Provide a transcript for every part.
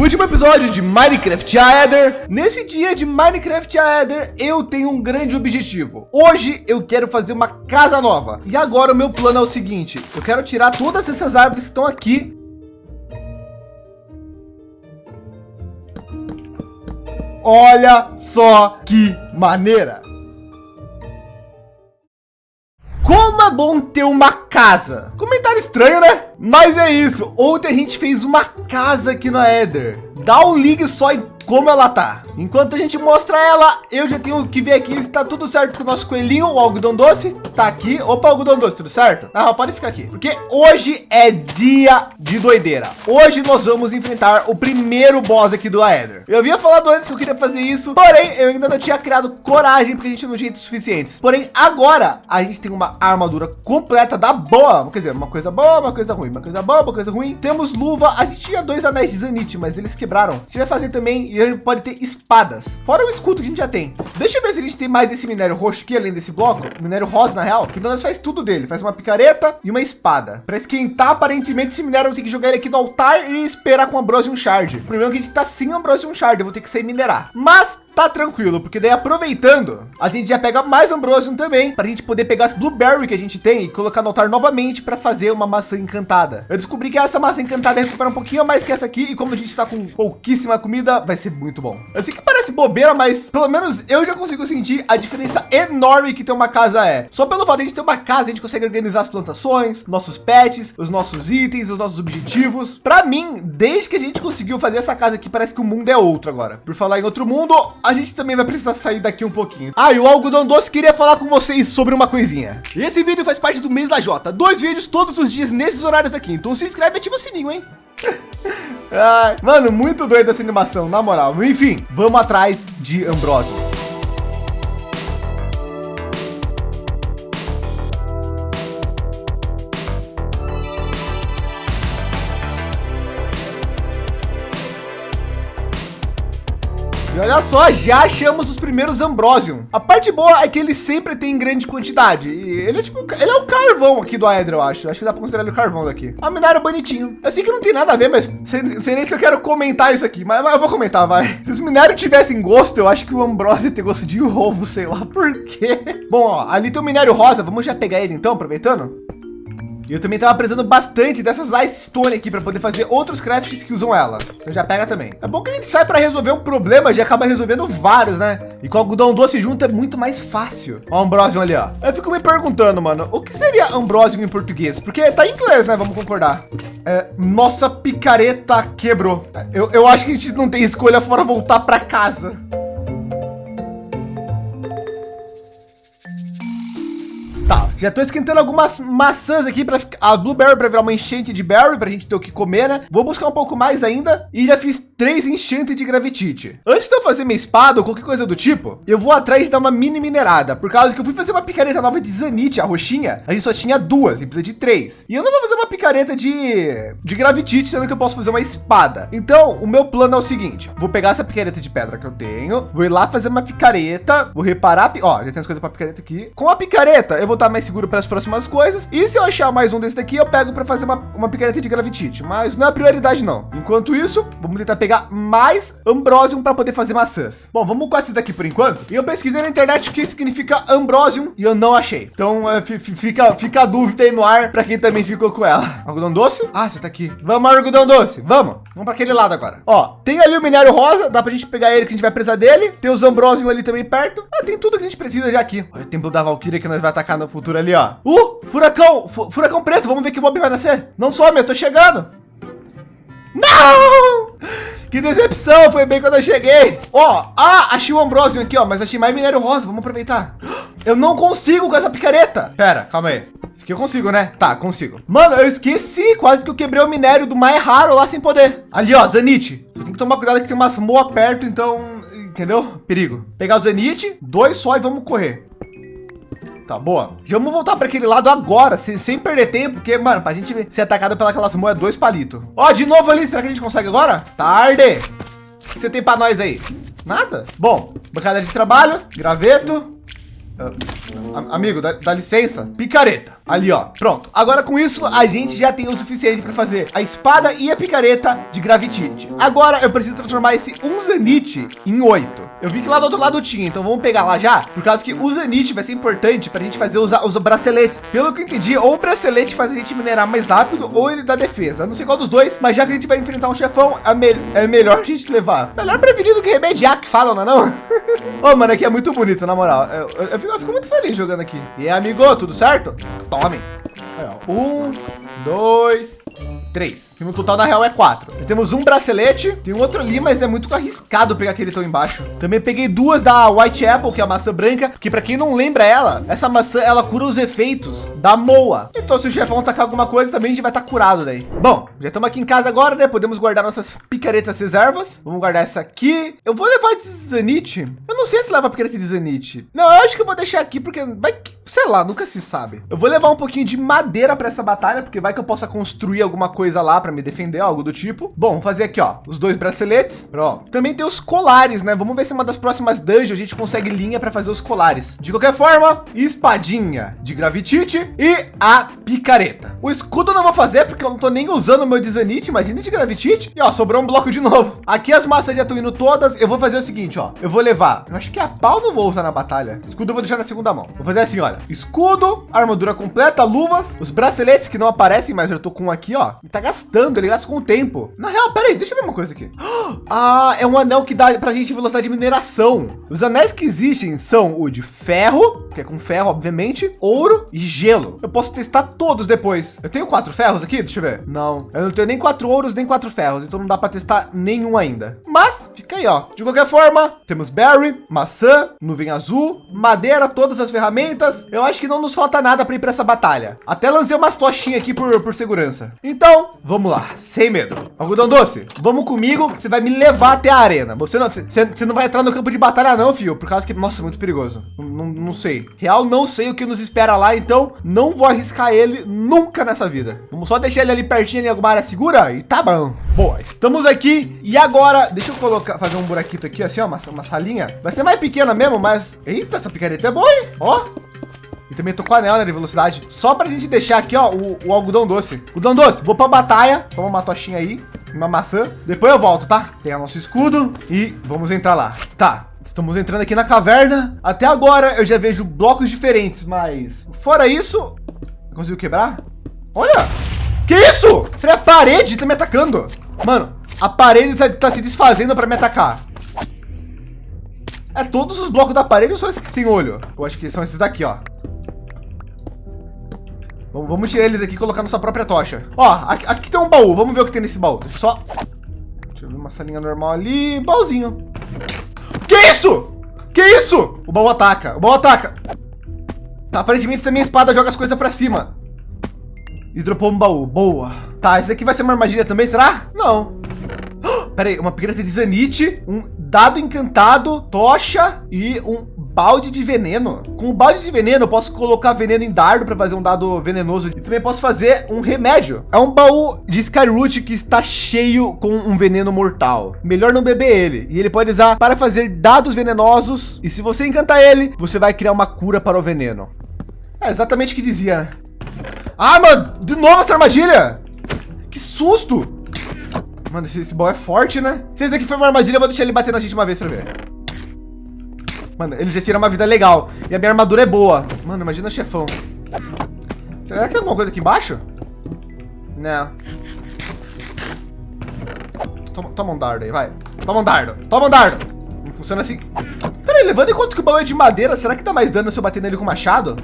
Último episódio de Minecraft Aether. Nesse dia de Minecraft Aether, eu tenho um grande objetivo. Hoje eu quero fazer uma casa nova. E agora o meu plano é o seguinte. Eu quero tirar todas essas árvores que estão aqui. Olha só que maneira. Como é bom ter uma casa. Comentário estranho, né? Mas é isso. Ontem a gente fez uma casa aqui no Eder. Dá um ligue só em como ela tá. Enquanto a gente mostra ela, eu já tenho que ver aqui se tá tudo certo com o nosso coelhinho, o algodão doce. Tá aqui. Opa, algodão doce, tudo certo? Ah, pode ficar aqui. Porque hoje é dia de doideira. Hoje nós vamos enfrentar o primeiro boss aqui do Aether. Eu havia falado antes que eu queria fazer isso, porém eu ainda não tinha criado coragem porque a gente não tinha suficientes. Porém, agora a gente tem uma armadura completa da boa. Quer dizer, uma coisa boa, uma coisa ruim, uma coisa boa, uma coisa ruim. Temos luva. A gente tinha dois anéis de Zanite, mas eles quebraram. A gente vai fazer também e pode ter espadas. Fora o escudo que a gente já tem. Deixa eu ver se a gente tem mais desse minério roxo aqui, além desse bloco. Minério rosa, na real. Então nós faz tudo dele. Faz uma picareta e uma espada. Para esquentar, aparentemente, esse minério, eu tenho que jogar ele aqui no altar e esperar com Ambrosium Shard. O problema é que a gente tá sem Ambrosium Shard. Eu vou ter que sair minerar. Mas tá tranquilo, porque daí aproveitando, a gente já pega mais Ambrosium também, para a gente poder pegar as Blueberry que a gente tem e colocar no altar novamente para fazer uma maçã encantada. Eu descobri que essa maçã encantada recupera um pouquinho mais que essa aqui, e como a gente está com pouquíssima comida, vai ser muito bom. Eu sei que parece bobeira, mas pelo menos eu já consigo sentir a diferença enorme que ter uma casa é. Só pelo fato de a gente ter uma casa, a gente consegue organizar as plantações, nossos pets, os nossos itens, os nossos objetivos. Para mim, desde que a gente conseguiu fazer essa casa aqui, parece que o mundo é outro agora. Por falar em outro mundo, a gente também vai precisar sair daqui um pouquinho. Ah, e o algodão doce queria falar com vocês sobre uma coisinha. Esse vídeo faz parte do mês da Jota. Dois vídeos todos os dias nesses horários aqui. Então se inscreve e ativa o sininho, hein? Ai, mano, muito doido essa animação, na moral. Enfim, vamos atrás de Ambrosio. Olha só, já achamos os primeiros Ambrosium. A parte boa é que ele sempre tem grande quantidade. E ele é tipo, ele é o carvão aqui do Aedra, eu acho. Acho que dá para considerar ele o carvão daqui. A minério bonitinho. Eu sei que não tem nada a ver, mas sei, sei nem se eu quero comentar isso aqui. Mas, mas, eu vou comentar, vai. Se os minérios tivessem gosto, eu acho que o Ambrosio ter gosto de ovo, sei lá por quê. Bom, ó, ali tem o minério rosa. Vamos já pegar ele então, aproveitando? E eu também estava precisando bastante dessas Ice Stone aqui para poder fazer outros crafts que usam ela. Então já pega também. É bom que a gente sai para resolver um problema, já acaba resolvendo vários, né? E com algodão doce junto é muito mais fácil. Ó, Ambrosium ali, ó. Eu fico me perguntando, mano, o que seria Ambrosium em português? Porque tá em inglês, né? Vamos concordar. É, nossa picareta quebrou. Eu, eu acho que a gente não tem escolha fora voltar para casa. Já estou esquentando algumas maçãs aqui para a blueberry para virar uma enchente de berry para a gente ter o que comer, né? Vou buscar um pouco mais ainda e já fiz três enchentes de gravitite. Antes de eu fazer minha espada ou qualquer coisa do tipo, eu vou atrás dar uma mini minerada, por causa que eu fui fazer uma picareta nova de zanite, a roxinha, a gente só tinha duas, e precisa de três. E eu não vou fazer uma picareta de, de gravitite, sendo que eu posso fazer uma espada. Então, o meu plano é o seguinte, vou pegar essa picareta de pedra que eu tenho, vou ir lá fazer uma picareta, vou reparar, ó, já tem as coisas para picareta aqui. Com a picareta, eu vou estar mais seguro para as próximas coisas. E se eu achar mais um desse daqui, eu pego para fazer uma, uma picareta de gravitite. Mas não é prioridade, não. Enquanto isso, vamos tentar pegar mais Ambrosium para poder fazer maçãs. Bom, vamos com esses daqui por enquanto. E eu pesquisei na internet o que significa Ambrosium e eu não achei. Então é, fica, fica a dúvida aí no ar para quem também ficou com ela. Algodão doce? Ah, você tá aqui. Vamos, algodão doce. Vamos. Vamos para aquele lado agora. Ó, tem ali o minério rosa. Dá para a gente pegar ele que a gente vai precisar dele. Tem os Ambrosium ali também perto. Ah, tem tudo que a gente precisa já aqui. Olha o templo da Valkyria que nós vai atacar no futuro ali, ó. Uh, furacão, furacão preto. Vamos ver que mob vai nascer. Não some, eu tô chegando. Não! Que decepção, foi bem quando eu cheguei. Ó, ah, achei o Ambrosium aqui, ó, mas achei mais minério rosa, vamos aproveitar. Eu não consigo com essa picareta. Pera, calma aí. Isso aqui eu consigo, né? Tá, consigo. Mano, eu esqueci, quase que eu quebrei o minério do mais raro lá sem poder. Ali, ó, Zanite. Tem que tomar cuidado que tem umas moa perto, então, entendeu? Perigo. Pegar o Zanite, dois só e vamos correr. Tá, boa. Já vamos voltar para aquele lado agora, sem, sem perder tempo, porque, mano, para a gente ser atacado pelas moedas, dois palitos. Ó, de novo ali, será que a gente consegue agora? Tarde. O que você tem para nós aí? Nada? Bom, bancada de trabalho, graveto. Uh, amigo, dá, dá, licença. Picareta. Ali, ó. Pronto. Agora com isso, a gente já tem o suficiente para fazer a espada e a picareta de Gravitite. Agora eu preciso transformar esse Unzanite em oito. Eu vi que lá do outro lado tinha, então vamos pegar lá já, por causa que o Zanite vai ser importante para a gente fazer os, os braceletes. Pelo que eu entendi, ou o bracelete faz a gente minerar mais rápido, ou ele dá defesa. Não sei qual dos dois, mas já que a gente vai enfrentar um chefão, é, me é melhor a gente levar. Melhor prevenir do que remediar, que falam, não é não? Ô, oh, mano, aqui é muito bonito, na moral. Eu, eu, eu, fico, eu, fico, muito feliz jogando aqui. E aí, amigo, tudo certo? Tome. Um, dois, três. E no total, na real, é quatro. Temos um bracelete. Tem outro ali, mas é muito arriscado pegar aquele tão embaixo. Também peguei duas da White Apple, que é a maçã branca. Que para quem não lembra ela, essa maçã, ela cura os efeitos da Moa. Então, se o chefão tacar alguma coisa, também a gente vai estar tá curado daí. Bom, já estamos aqui em casa agora, né? Podemos guardar nossas picaretas reservas. Vamos guardar essa aqui. Eu vou levar de Zanite. Eu não sei se leva picareta de Zanite. Não, eu acho que eu vou deixar aqui, porque vai sei lá, nunca se sabe. Eu vou levar um pouquinho de madeira para essa batalha, porque vai que eu possa construir alguma coisa lá para me defender, algo do tipo. Bom, fazer aqui, ó, os dois braceletes. Pronto. Também tem os colares, né? Vamos ver se uma das próximas dungeons a gente consegue linha para fazer os colares. De qualquer forma, espadinha de gravitite e a picareta. O escudo eu não vou fazer porque eu não tô nem usando o meu desanite, imagina de gravitite. E ó, sobrou um bloco de novo. Aqui as massas já estão indo todas. Eu vou fazer o seguinte, ó. Eu vou levar, eu acho que a pau não vou usar na batalha. Escudo eu vou deixar na segunda mão. Vou fazer assim, olha escudo, armadura completa, luvas, os braceletes que não aparecem, mas eu tô com um aqui, ó. E tá gastando, ele gasta com o tempo. Na real, peraí, deixa eu ver uma coisa aqui. Ah, é um anel que dá pra gente velocidade de mineração. Os anéis que existem são o de ferro, que é com ferro, obviamente, ouro e gelo. Eu posso testar todos depois. Eu tenho quatro ferros aqui, deixa eu ver. Não, eu não tenho nem quatro ouros, nem quatro ferros, então não dá para testar nenhum ainda. Mas fica aí, ó. De qualquer forma, temos berry, maçã, nuvem azul, madeira, todas as ferramentas. Eu acho que não nos falta nada para ir para essa batalha. Até lancei umas tochinhas aqui por, por segurança. Então, vamos lá, sem medo. Algodão doce, vamos comigo você vai me levar até a arena. Você não, você, você não vai entrar no campo de batalha não, filho, por causa que, nossa, é muito perigoso. Não, não, sei. Real, não sei o que nos espera lá, então não vou arriscar ele nunca nessa vida. Vamos só deixar ele ali pertinho em alguma área segura e tá bom. Boa, estamos aqui e agora, deixa eu colocar, fazer um buraquito aqui assim, ó, uma, uma salinha. Vai ser mais pequena mesmo, mas... Eita, essa picareta é boa, hein? Ó, e também tô com anel né, de velocidade. Só pra gente deixar aqui, ó, o, o algodão doce. Algodão doce, vou pra batalha. Toma uma tochinha aí, uma maçã. Depois eu volto, tá? Pegar nosso escudo e vamos entrar lá. Tá, Estamos entrando aqui na caverna. Até agora eu já vejo blocos diferentes, mas fora isso, conseguiu quebrar? Olha, que isso? A parede tá me atacando. Mano, a parede tá, tá se desfazendo para me atacar. É todos os blocos da parede ou só esses que têm olho? Eu acho que são esses daqui, ó. Vamos tirar eles aqui e colocar nossa própria tocha. Ó, aqui, aqui, tem um baú. Vamos ver o que tem nesse baú. Deixa eu só... Deixa eu ver uma salinha normal ali. Baúzinho. Que isso? Que isso? O baú ataca. O baú ataca. Tá, aparentemente essa minha espada joga as coisas pra cima. E dropou um baú. Boa. Tá, esse aqui vai ser uma armadilha também, será? Não. Pera aí, uma pigreta de zanite, um dado encantado, tocha e um balde de veneno. Com o balde de veneno, eu posso colocar veneno em dardo para fazer um dado venenoso e também posso fazer um remédio. É um baú de Skyroot que está cheio com um veneno mortal. Melhor não beber ele. E ele pode usar para fazer dados venenosos. E se você encantar ele, você vai criar uma cura para o veneno. É exatamente o que dizia. Ah, mano, de novo essa armadilha. Que susto. Mano, esse, esse baú é forte, né? Se esse daqui foi uma armadilha, eu vou deixar ele bater na gente uma vez para ver. Mano, ele já tira uma vida legal. E a minha armadura é boa. Mano, imagina chefão. Será que tem alguma coisa aqui embaixo? Não. Toma, toma um dardo aí, vai. Toma um dardo. Toma um dardo. Não funciona assim. Peraí, levando em conta que o baú é de madeira, será que dá mais dano se eu bater nele com machado?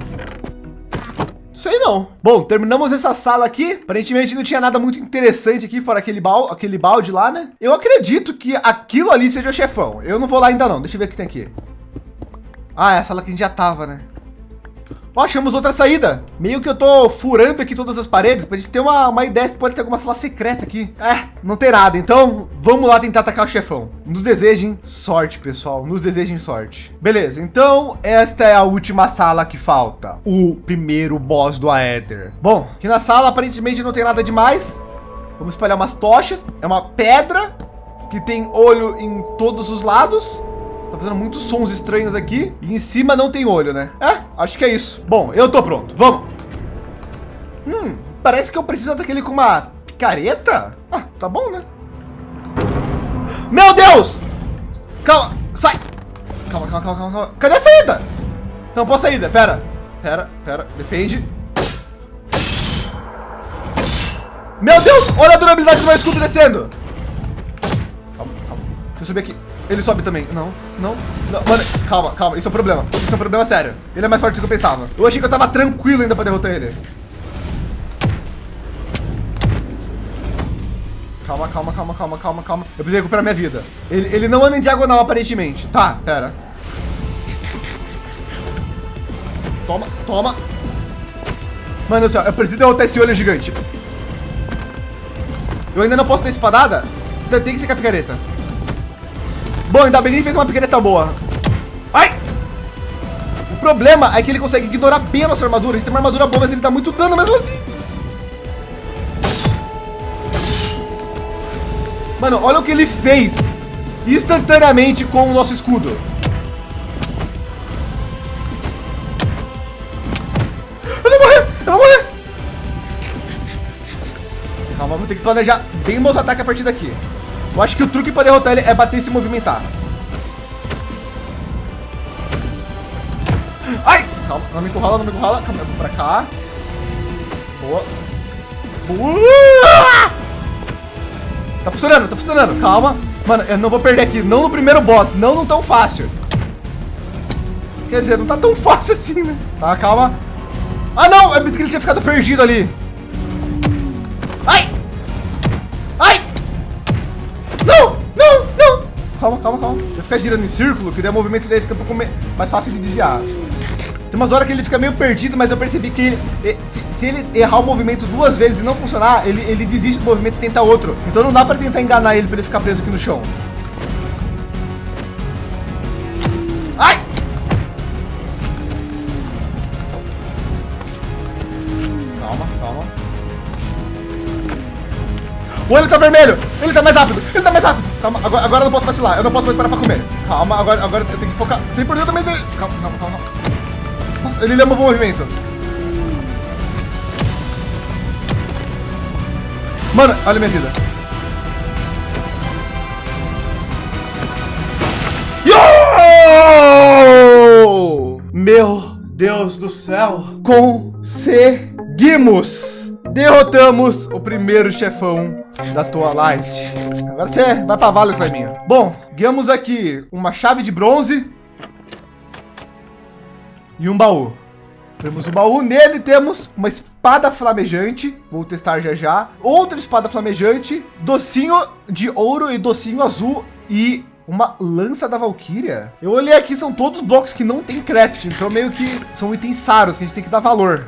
Sei não. Bom, terminamos essa sala aqui. Aparentemente não tinha nada muito interessante aqui, fora aquele, balde, aquele balde lá, né? Eu acredito que aquilo ali seja o chefão. Eu não vou lá ainda não. Deixa eu ver o que tem aqui. Ah, é a sala que a gente já tava, né? Ó, achamos outra saída. Meio que eu tô furando aqui todas as paredes pra gente ter uma, uma ideia se pode ter alguma sala secreta aqui. É, não tem nada. Então, vamos lá tentar atacar o chefão. Nos desejem sorte, pessoal. Nos desejem sorte. Beleza, então esta é a última sala que falta. O primeiro boss do Aether. Bom, aqui na sala aparentemente não tem nada demais. Vamos espalhar umas tochas. É uma pedra que tem olho em todos os lados. Tá fazendo muitos sons estranhos aqui. E em cima não tem olho, né? É, acho que é isso. Bom, eu tô pronto. Vamos. Hum, parece que eu preciso daquele com uma picareta. Ah, tá bom, né? Meu Deus! Calma, sai! Calma, calma, calma, calma. Cadê a saída? Não posso saída, pera. Pera, pera, defende. Meu Deus, olha a durabilidade do meu escudo descendo. Calma, calma. Deixa eu subir aqui. Ele sobe também. Não, não, não. Mano, calma, calma. Isso é um problema. Isso é um problema sério. Ele é mais forte do que eu pensava. Eu achei que eu tava tranquilo ainda pra derrotar ele. Calma, calma, calma, calma, calma, calma. Eu preciso recuperar minha vida. Ele, ele não anda em diagonal, aparentemente. Tá, pera. Toma, toma. Mano do céu, eu preciso derrotar esse olho gigante. Eu ainda não posso ter espadada? Então tem que ser com a picareta. Bom, ainda bem que ele fez uma picareta boa. Ai! O problema é que ele consegue ignorar bem a nossa armadura. A gente tem uma armadura boa, mas ele dá muito dano mesmo assim. Mano, olha o que ele fez instantaneamente com o nosso escudo. Eu vou morrer! Eu vou morrer! Calma, vou ter que planejar bem meus ataques a partir daqui. Eu acho que o truque para derrotar ele é bater e se movimentar. Ai! Calma, não me encurrala, não me encurrala. Calma, eu vou pra cá. Boa. Boa! Tá funcionando, tá funcionando. Calma. Mano, eu não vou perder aqui. Não no primeiro boss. Não, não tão fácil. Quer dizer, não tá tão fácil assim, né? Tá, calma. Ah, não! Que ele tinha ficado perdido ali. Ai! Ai! Não! Não! Não! Calma, calma, calma. Vai ficar girando em círculo, que daí o movimento dele fica um pouco mais fácil de desviar. Tem umas horas que ele fica meio perdido, mas eu percebi que ele, se, se, ele errar o movimento duas vezes e não funcionar, ele, ele desiste do movimento e tenta outro. Então não dá para tentar enganar ele para ele ficar preso aqui no chão. Ai! Calma, calma. O olho tá vermelho! Ele tá mais rápido! Ele tá mais rápido! Calma, agora, agora eu não posso vacilar. Eu não posso mais parar pra comer. Calma, agora, agora eu tenho que focar 100% também. Calma, calma, calma. Ele lembra o movimento. Mano, olha minha vida. Yo! Meu Deus do céu. Conseguimos. Derrotamos o primeiro chefão da tua light. Agora você vai pra vala, Sliminho. Bom, ganhamos aqui uma chave de bronze e um baú. Temos o baú, nele temos uma espada flamejante, vou testar já já. Outra espada flamejante, docinho de ouro e docinho azul e uma lança da Valkyria. Eu olhei aqui, são todos blocos que não tem craft, então meio que são itens raros que a gente tem que dar valor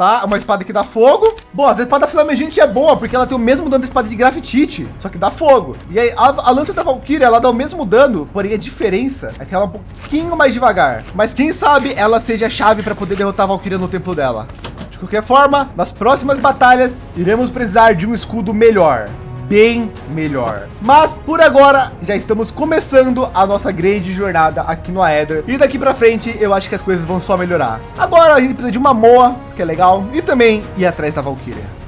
tá? Uma espada que dá fogo. Bom, a espada flamejante é boa, porque ela tem o mesmo dano da espada de grafitite, só que dá fogo. E aí, a, a lança da Valkyria, ela dá o mesmo dano, porém a diferença é que ela é um pouquinho mais devagar. Mas quem sabe ela seja a chave para poder derrotar a Valkyria no templo dela. De qualquer forma, nas próximas batalhas, iremos precisar de um escudo melhor bem melhor. Mas por agora já estamos começando a nossa grande jornada aqui no Aether e daqui para frente eu acho que as coisas vão só melhorar. Agora a gente precisa de uma moa, que é legal, e também ir atrás da Valkyria.